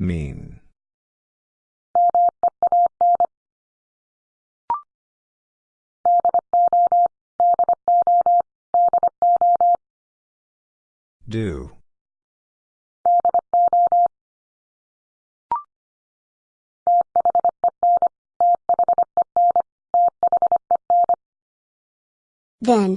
Mean. Do. Then.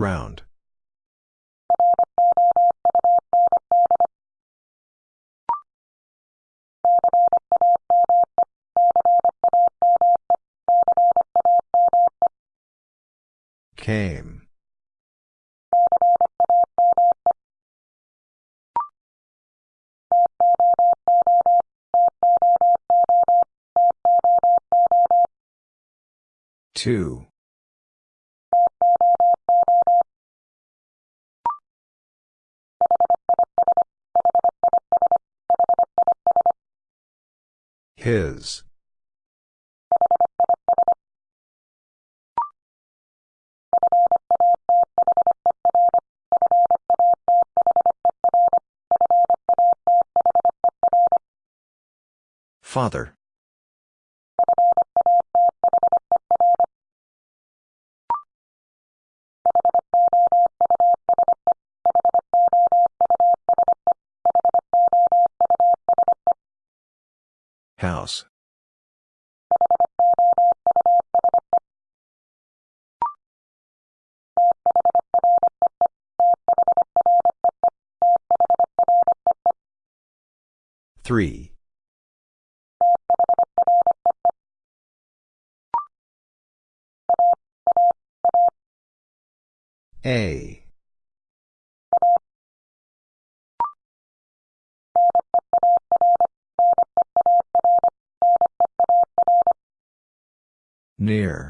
Round. Came. Two. His. Father. 3. A. Near.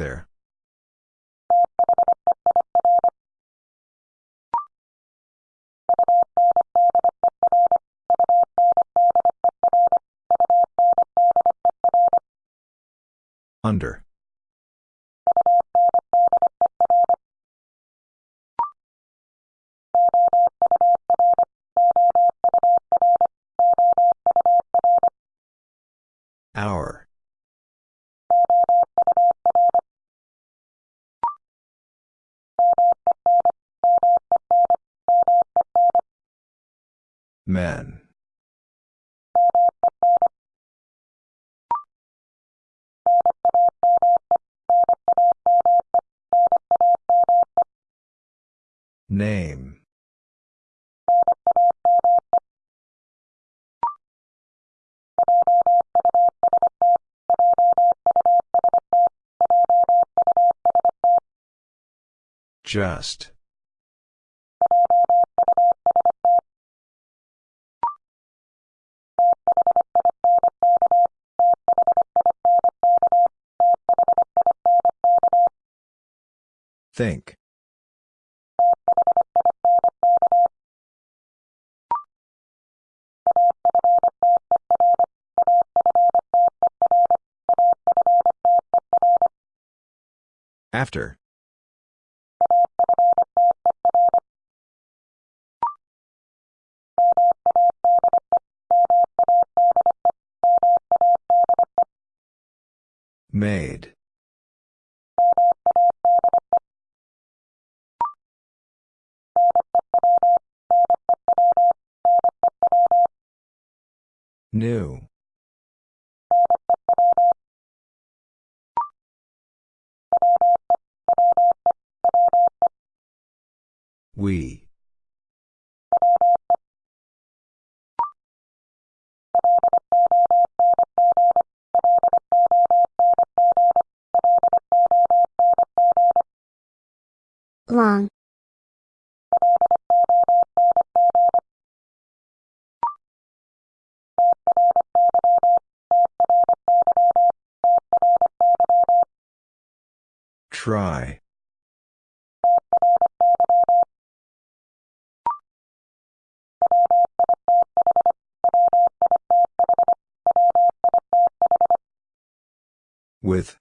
There. Under. Just. Think. After. We. Long. Try. With.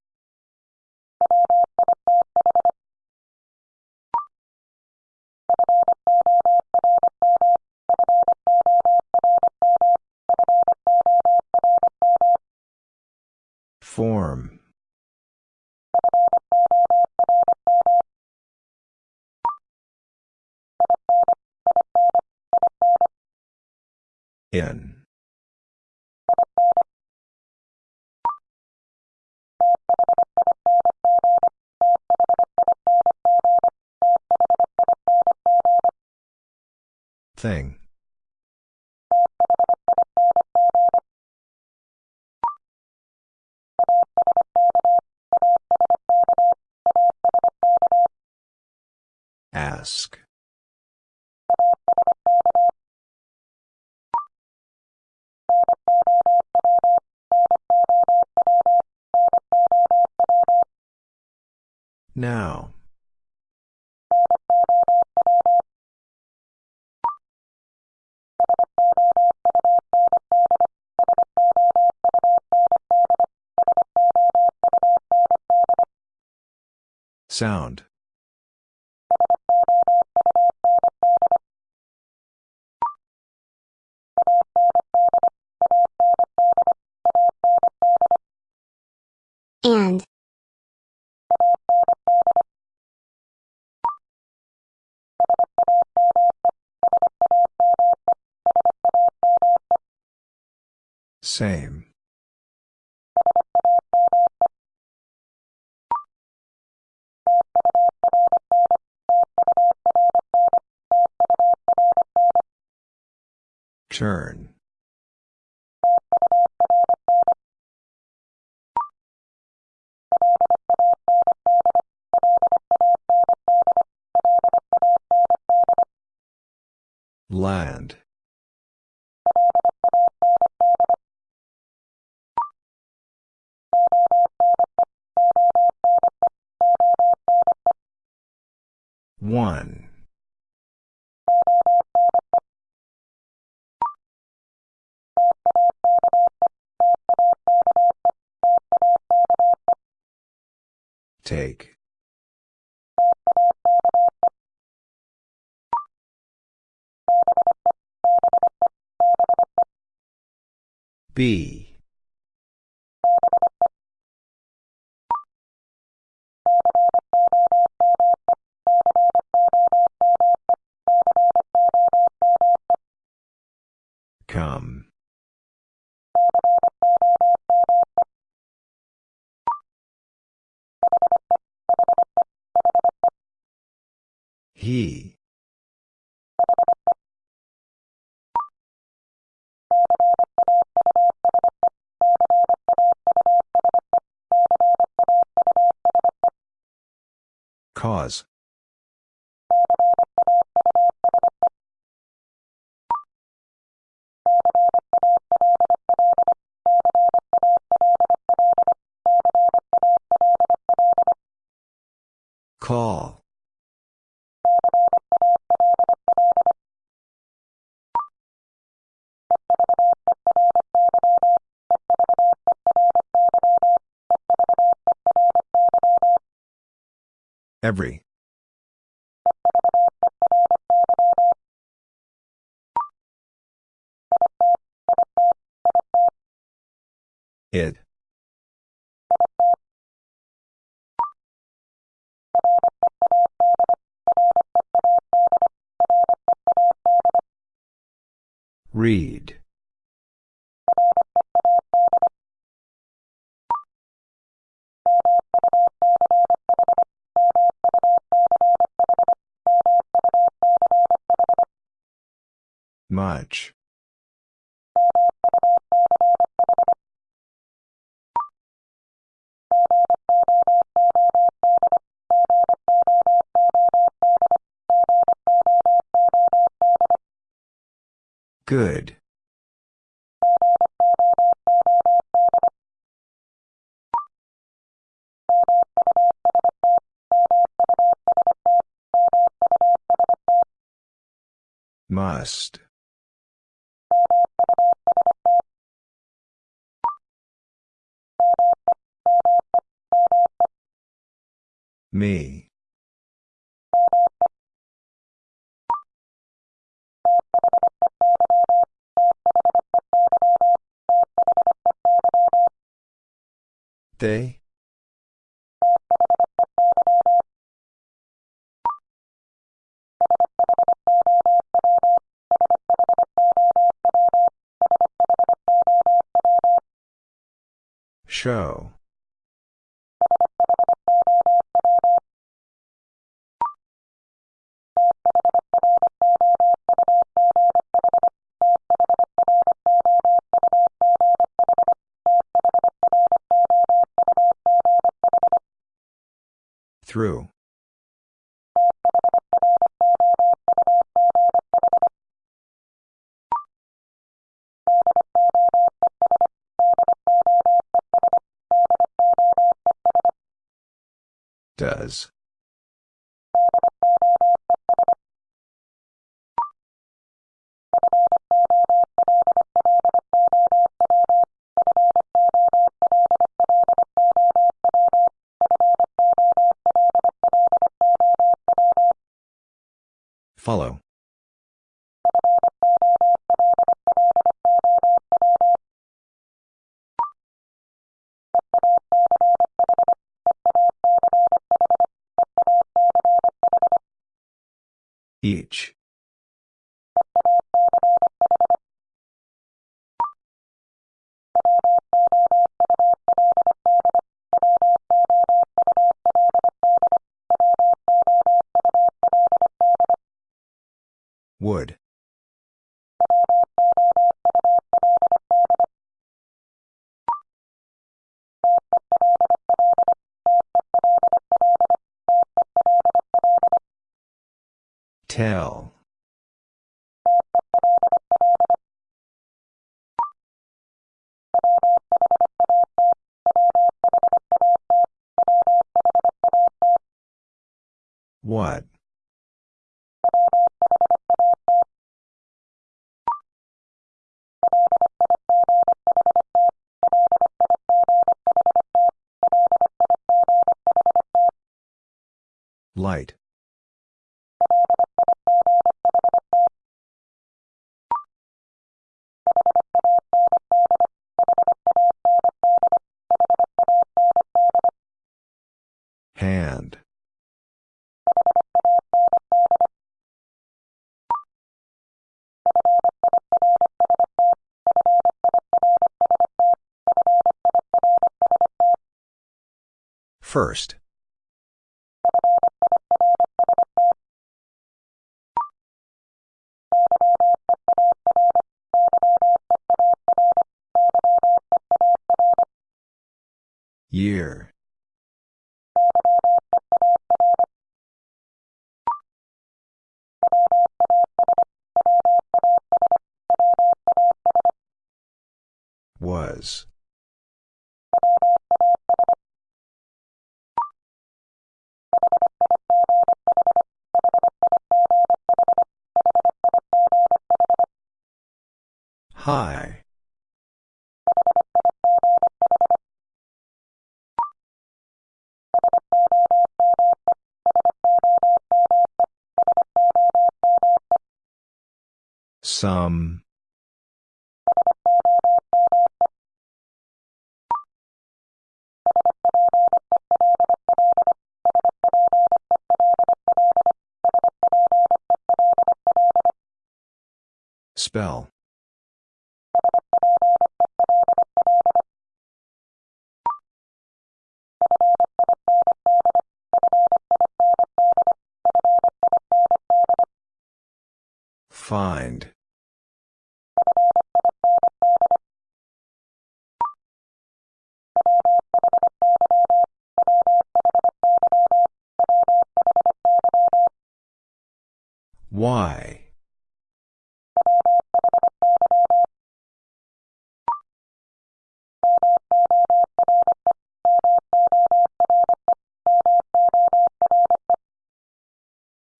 Form. In. Thing. Ask. Now. Sound. And. Same. Turn. B. Cause. Call. Every. It. Read. Much. Good. Must. Me. They? Show. Through. Does. Follow. Tell. What? Light. First. Year. High. Some. Spell. Find. Why?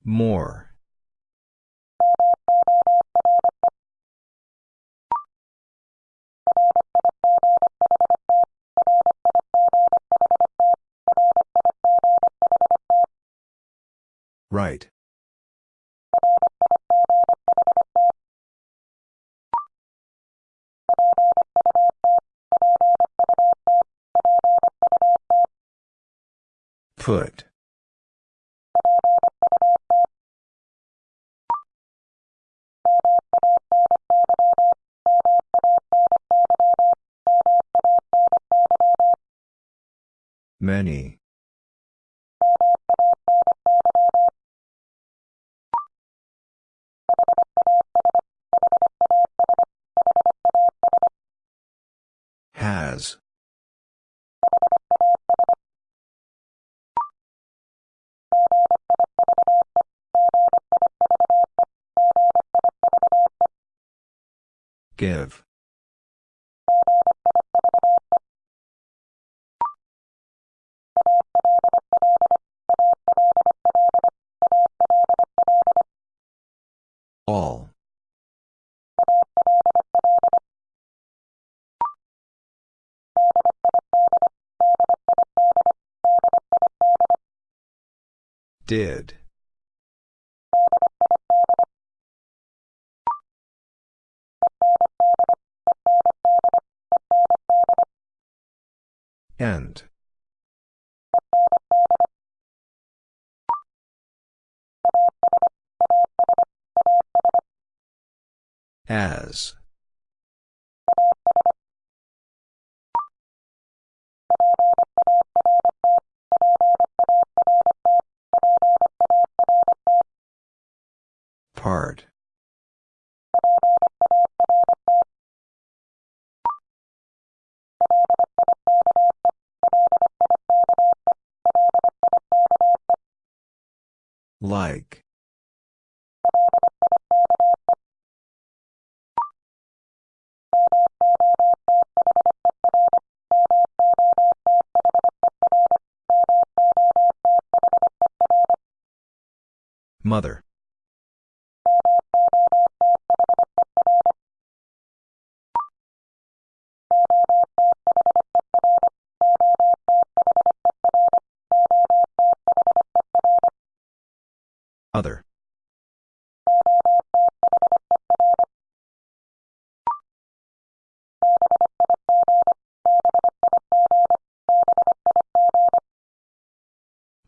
More. Right. Put. Many. Give. All. Did. End. As. Part. Like. Mother. Other.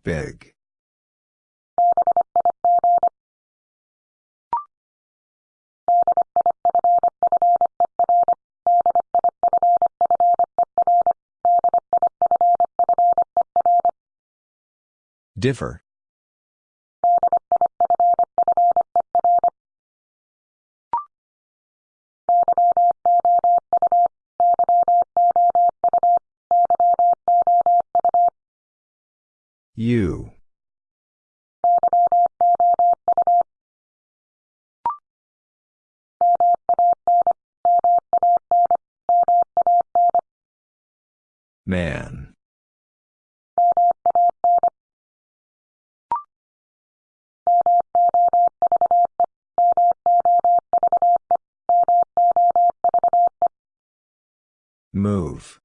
Big. Differ. You. Man. Move.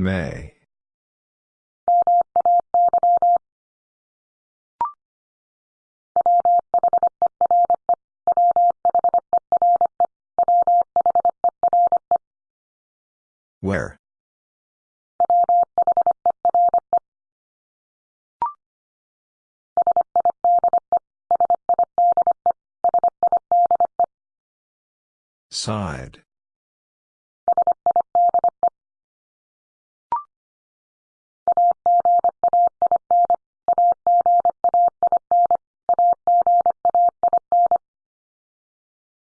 May. Where? Side.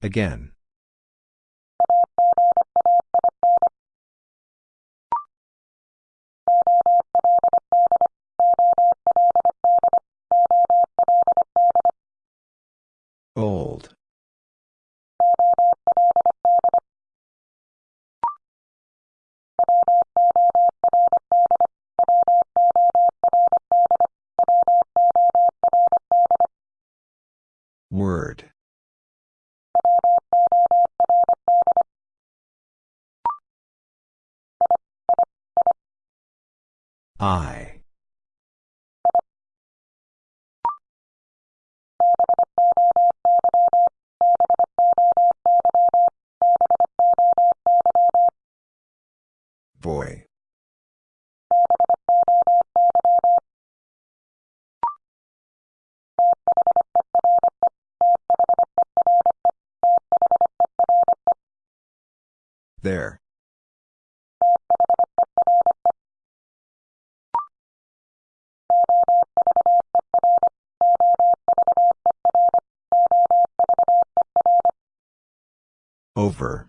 Again. I. Boy. There. Over.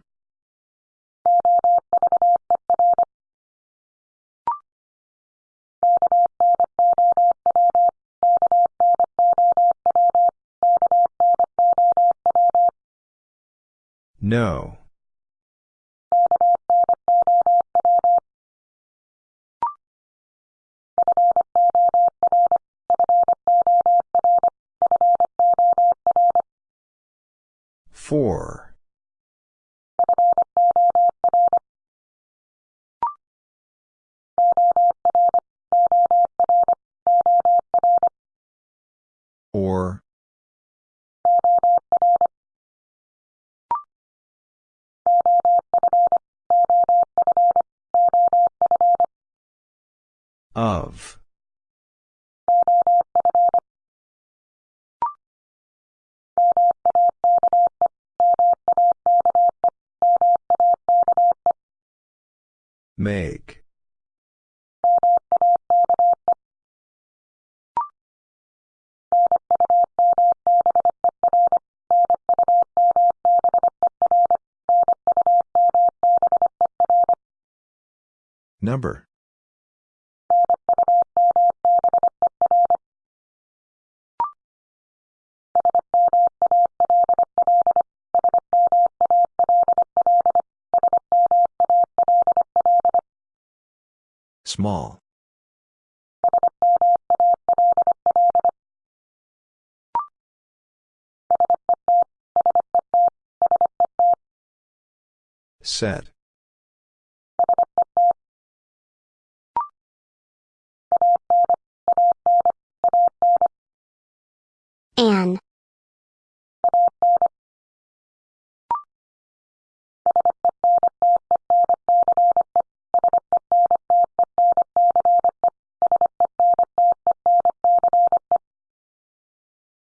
No. Number. Small. Set.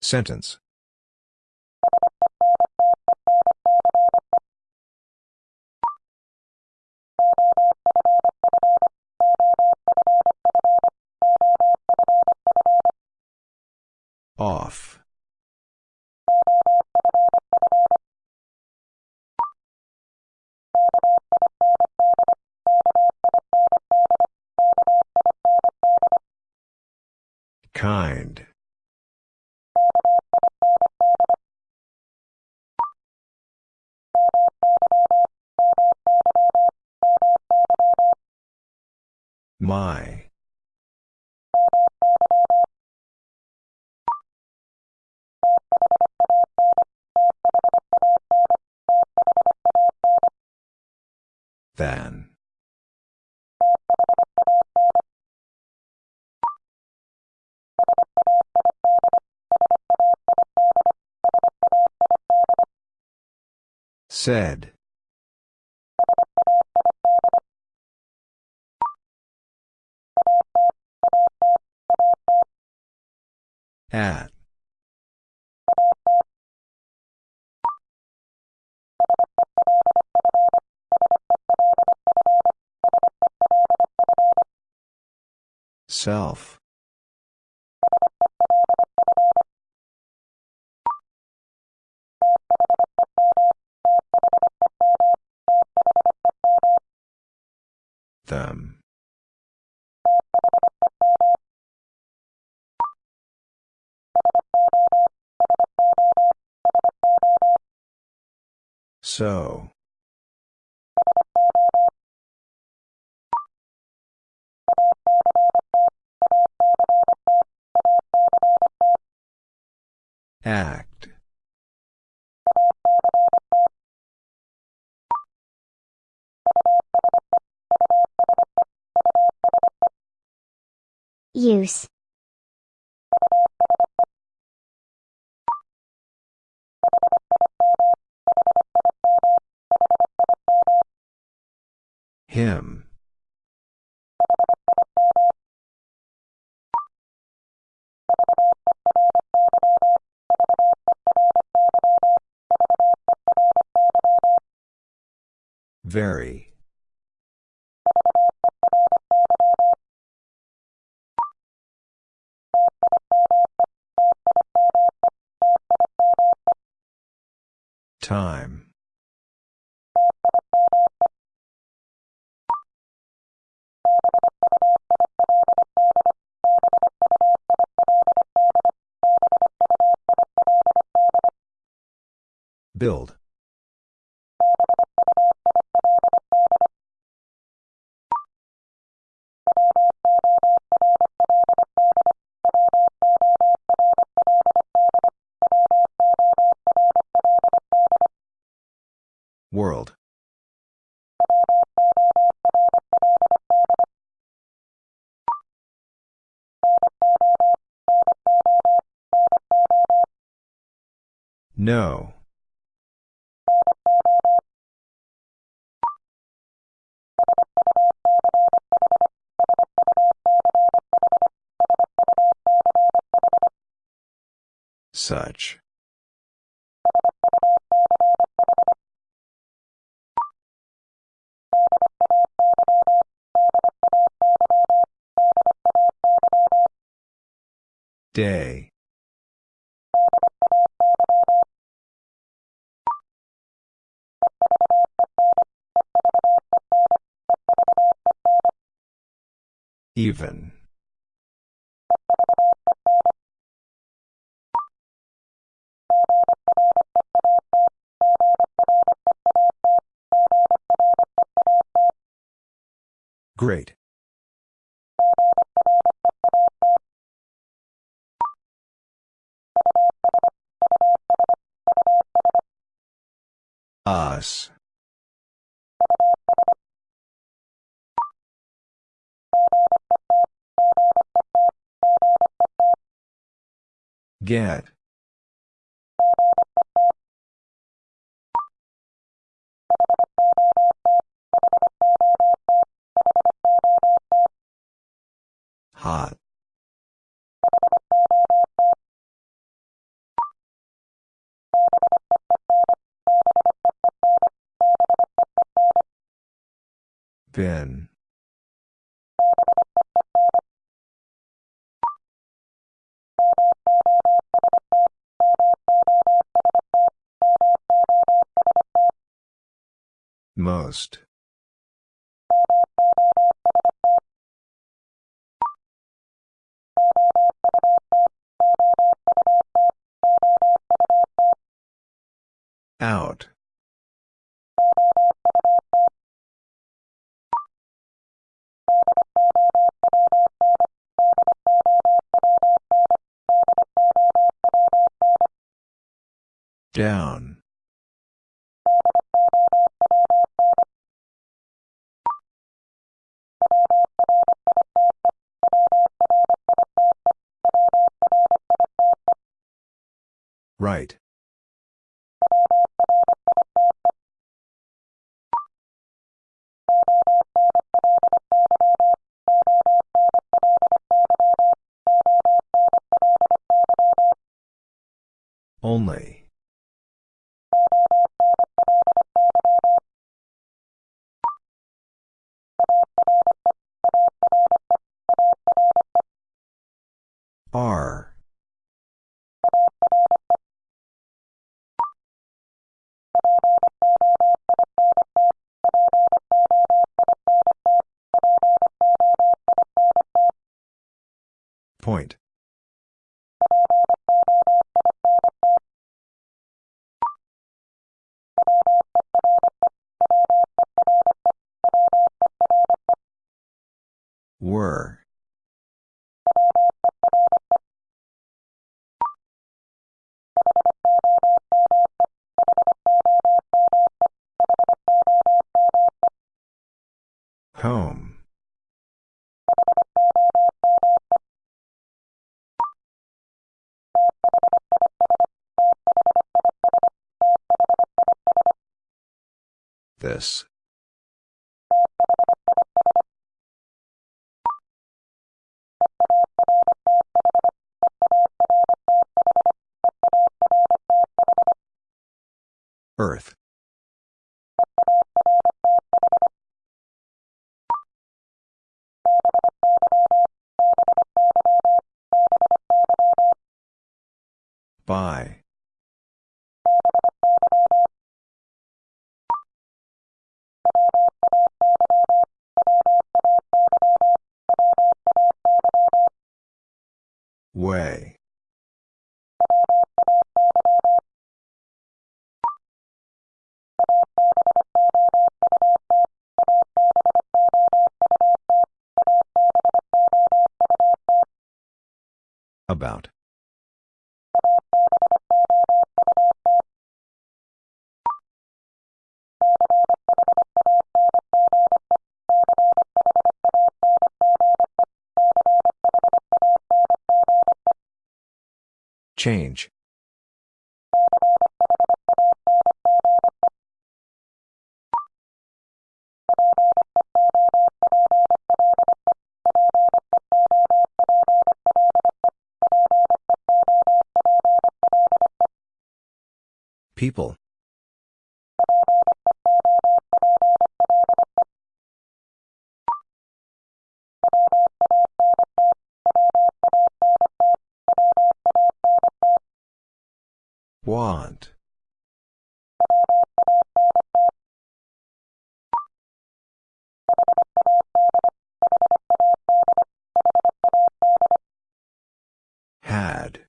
Sentence. My. Than. Said. At. Self. Them. So. Act. Him. Very. Time. Build. World. No. Such. Day. Even. Great. Us. Get. In. Most. Out. Down. Right. Only. R. By. Way. About. Change. People. Want. Had.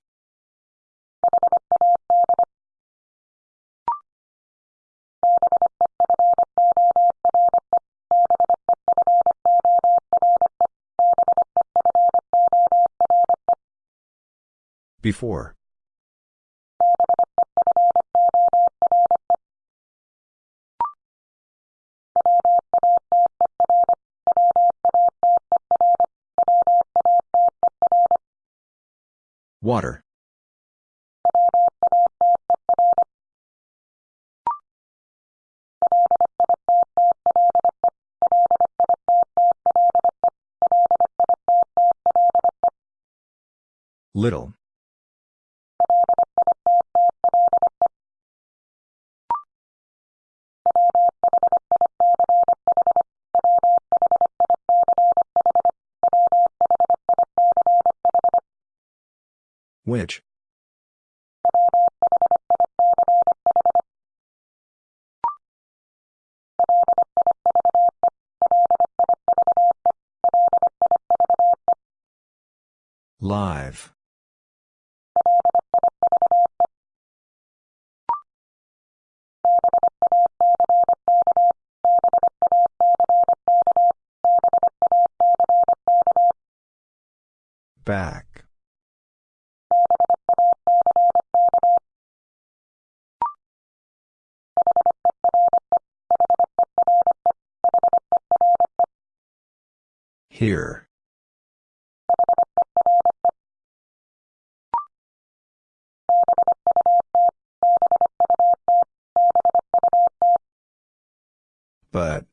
Before. Water. Little. Which? Live. Back. Here. But.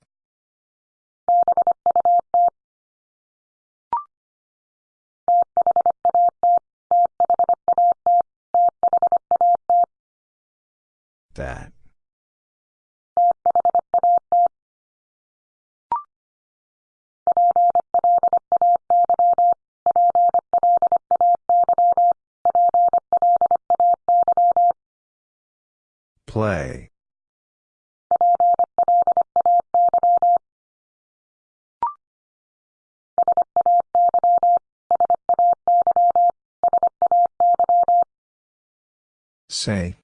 Say.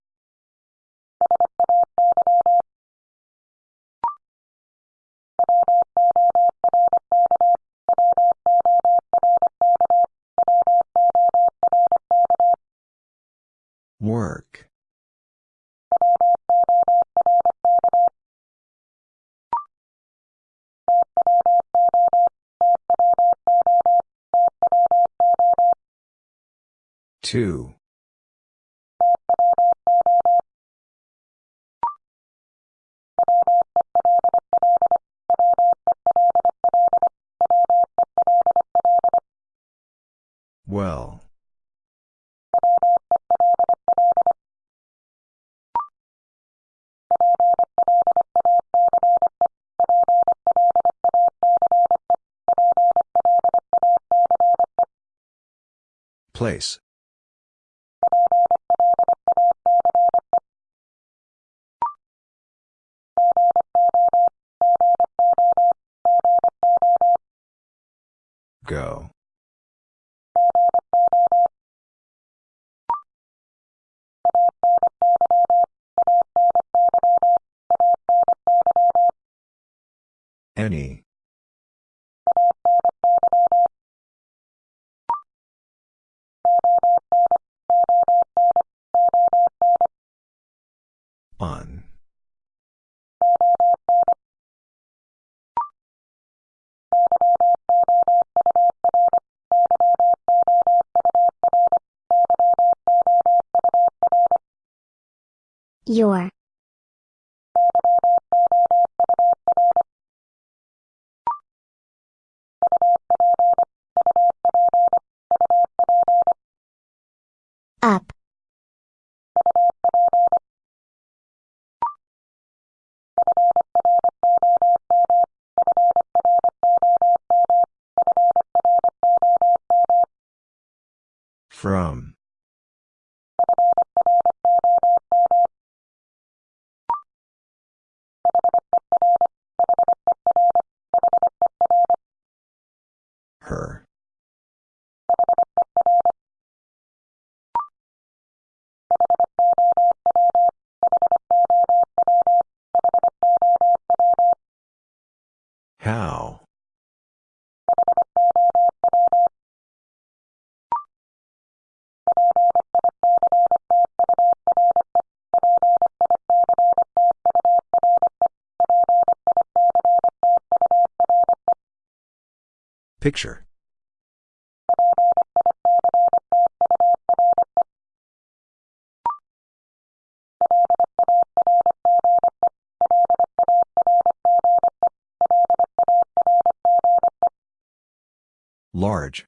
Work. Two. Well. Place. Go. Any. Your. Up. From. Her. How? Picture. Large.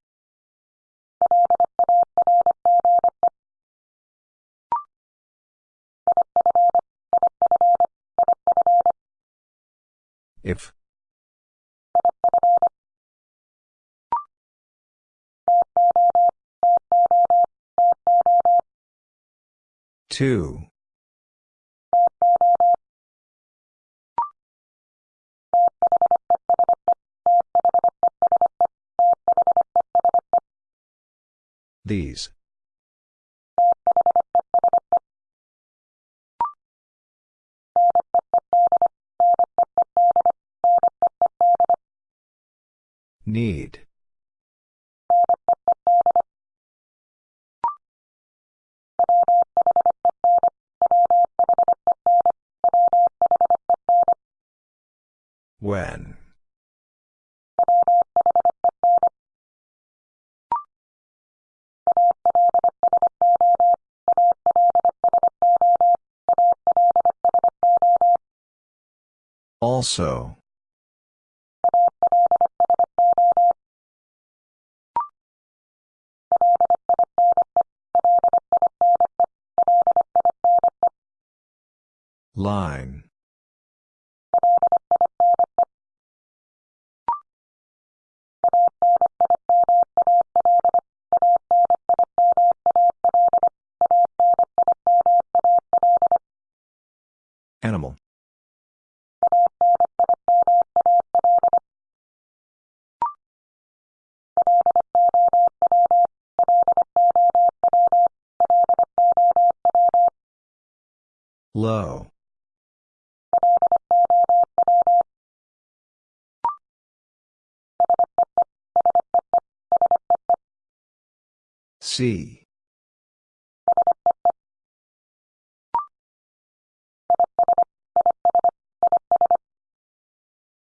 If. Two. These. Need. When. Also. Line. C.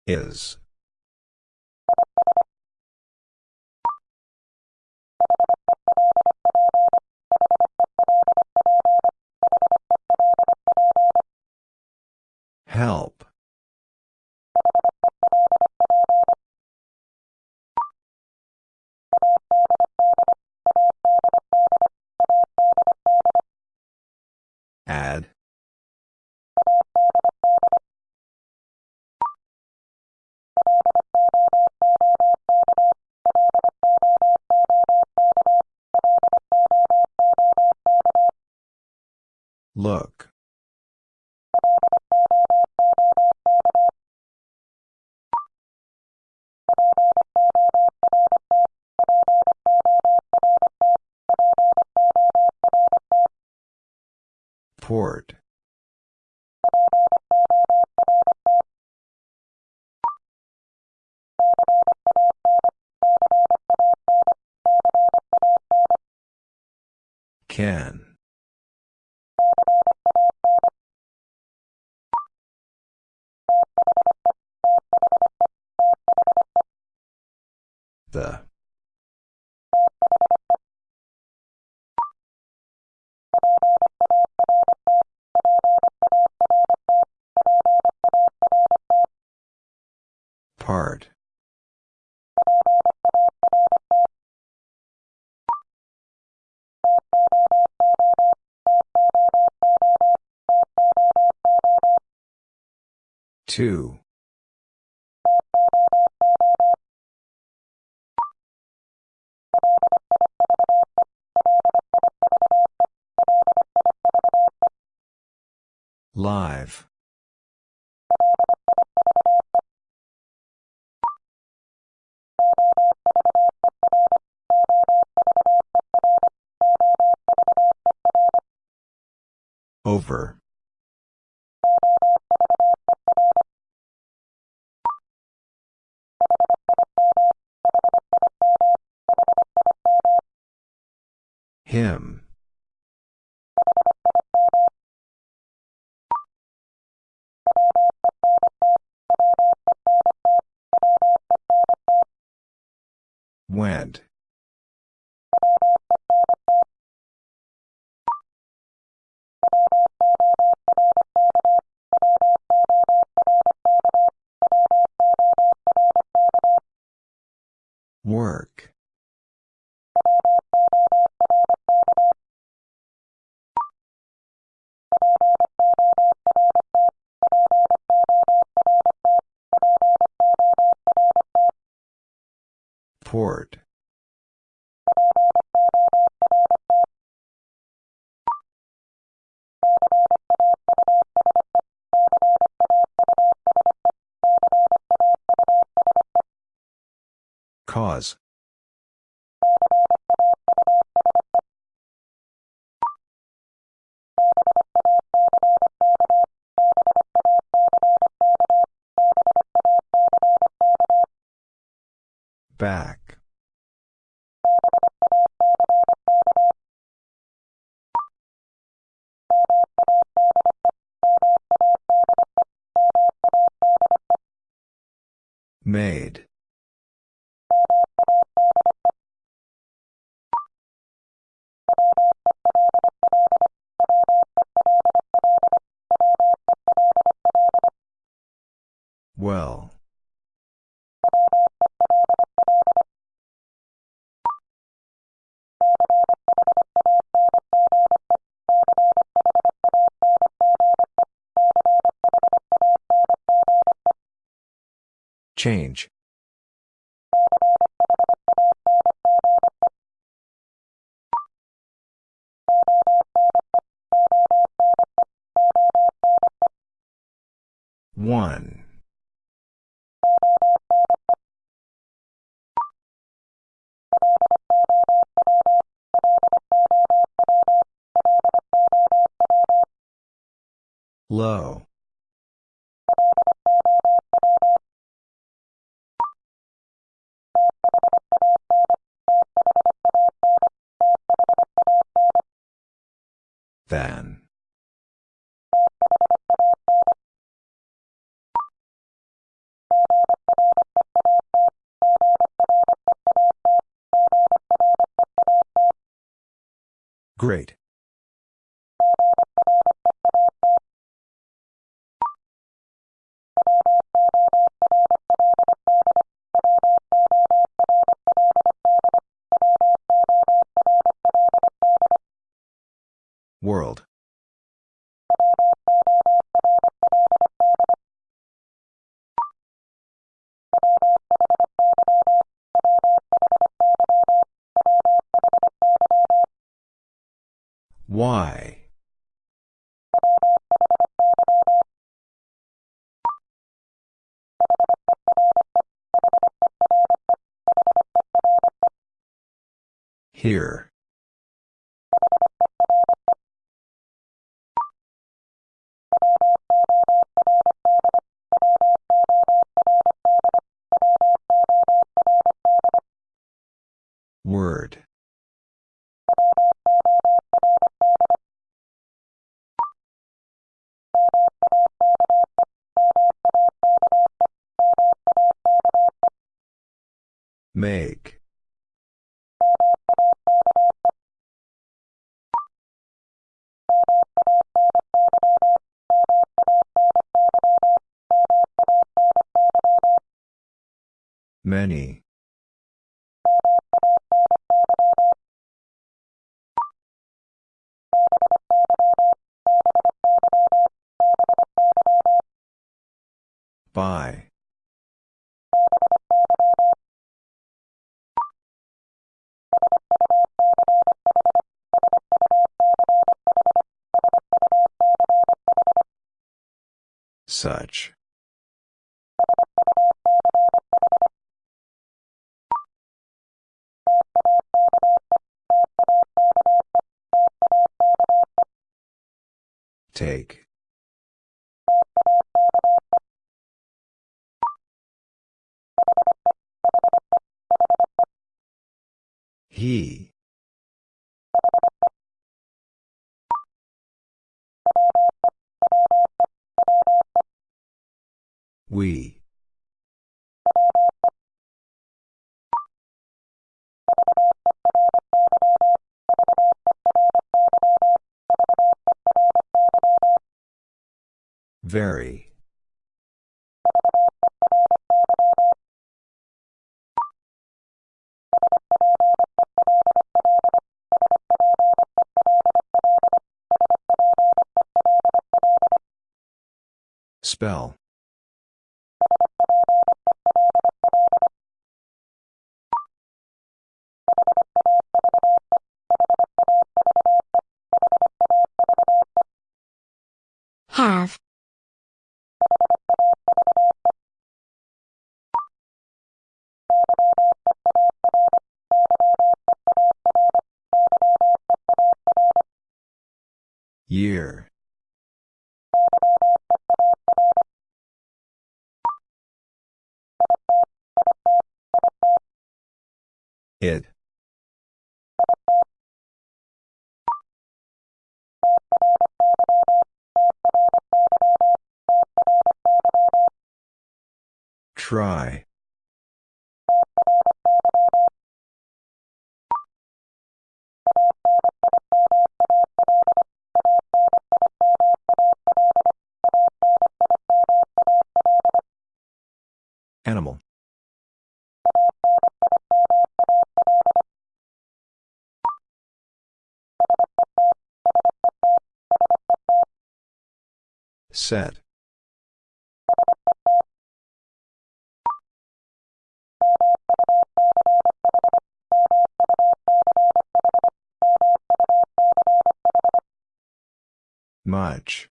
Is. Help. Add. Look. Port. Can. Two. Live. Over. Went. Work. Port. Cause. Back. Made. Well. Change. One. Low. Than. Great. Why? Here. Many. By. Such. Take. He. We. Very. Spell. It. Try. Set. Much.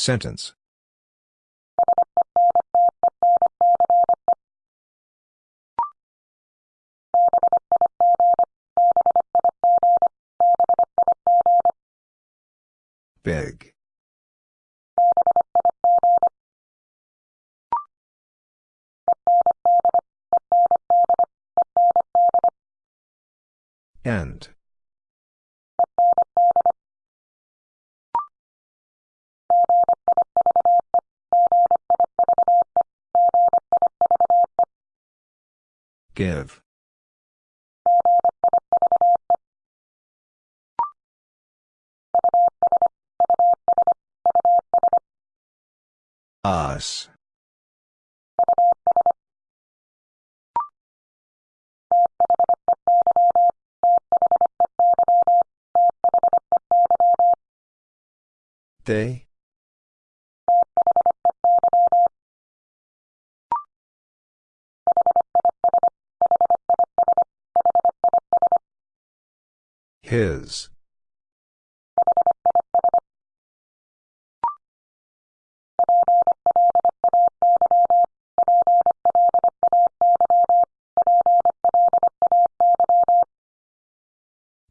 Sentence. Big. End. Give. Us. They? His.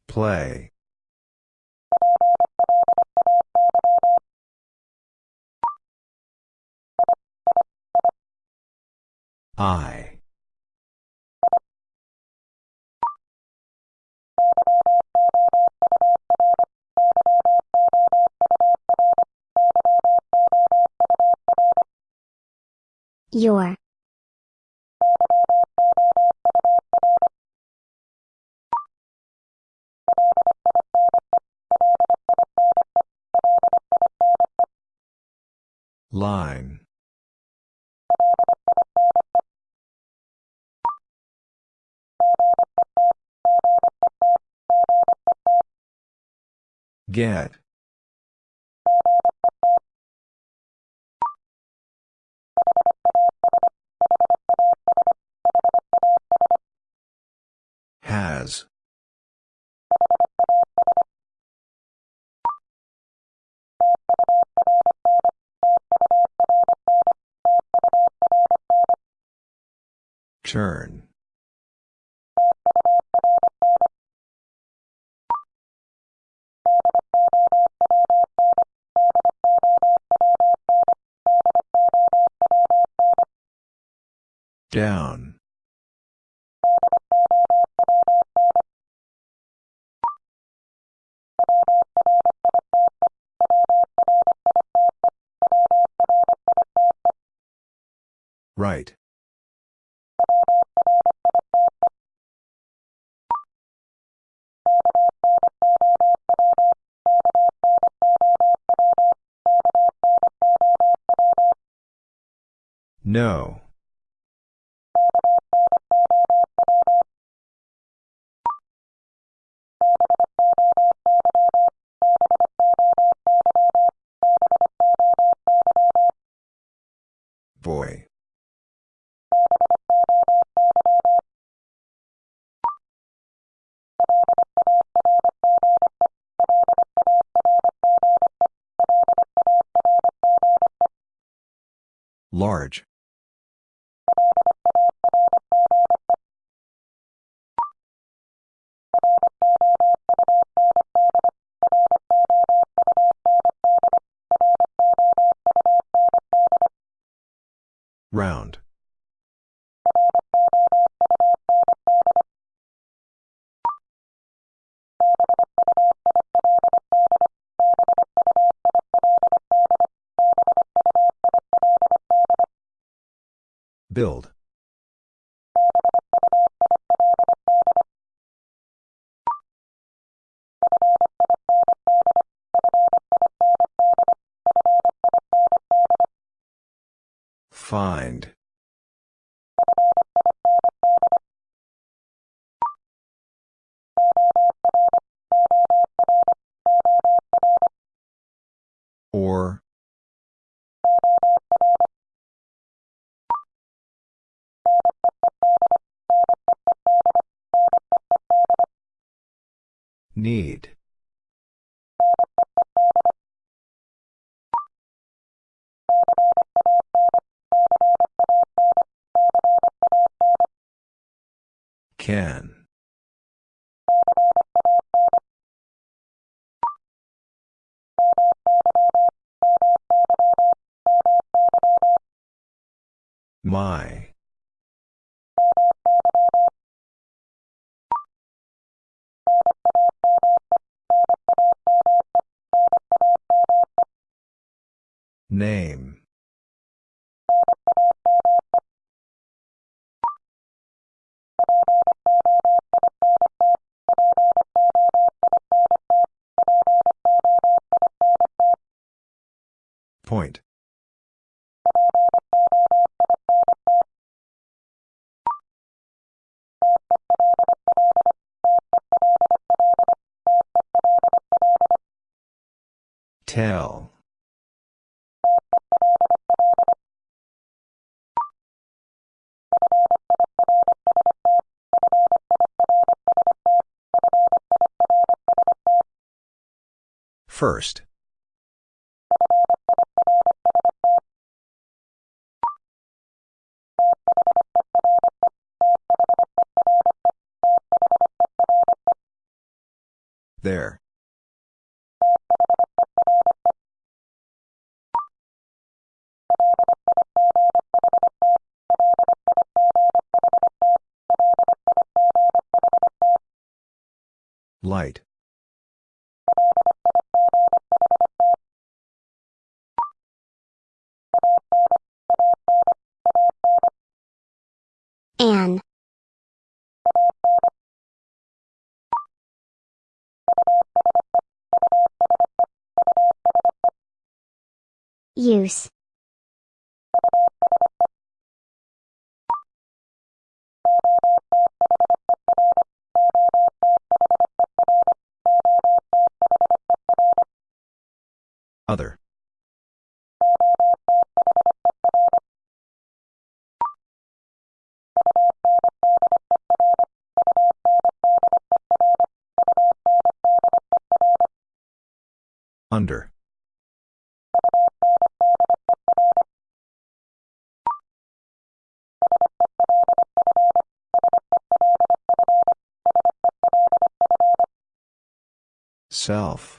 Play. I. Your. Line. Get. Turn. Down. Right. No. Build. Find. Can. My. Name. Point. Tell. First. There. Light. Other. Under. Self.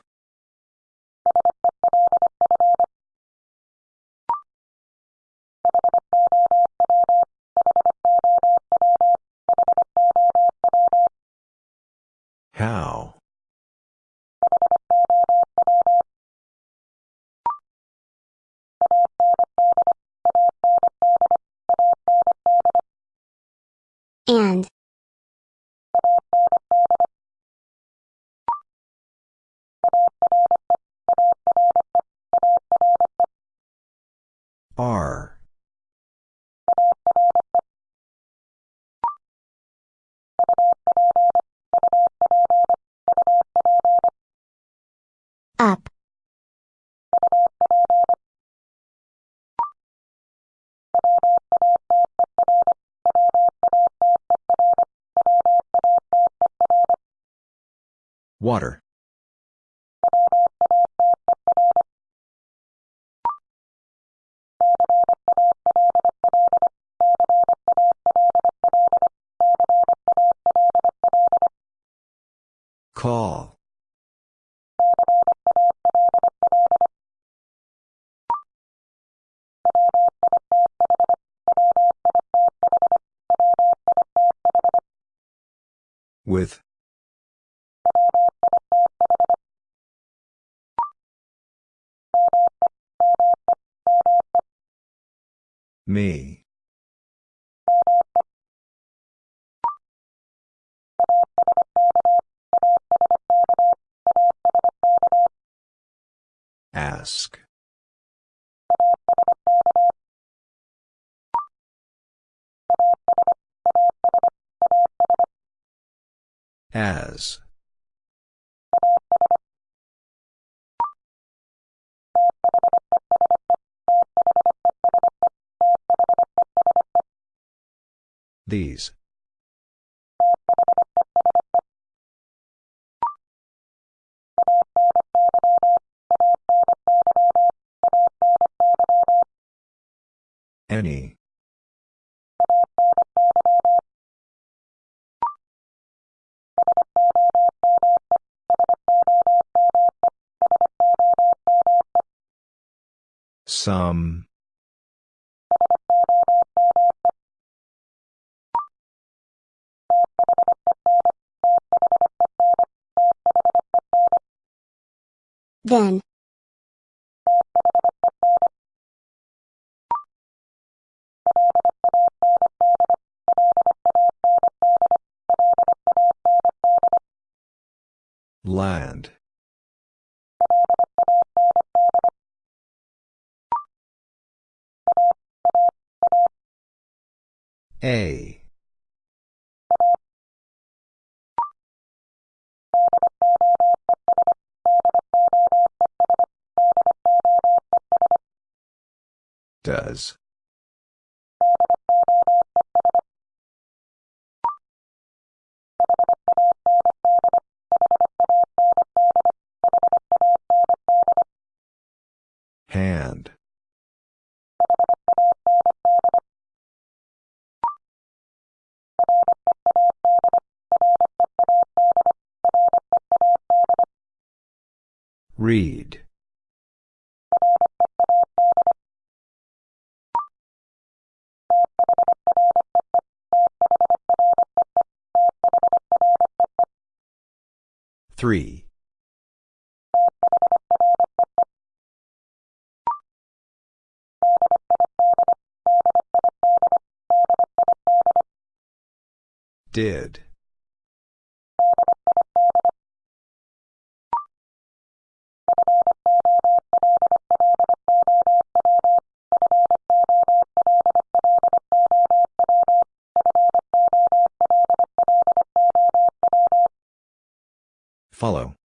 R. Up. Water. Call. With. Me. Ask. As. These. Any. Some. Then. Land. A. Does. Hand. Read. Three. Did. Follow.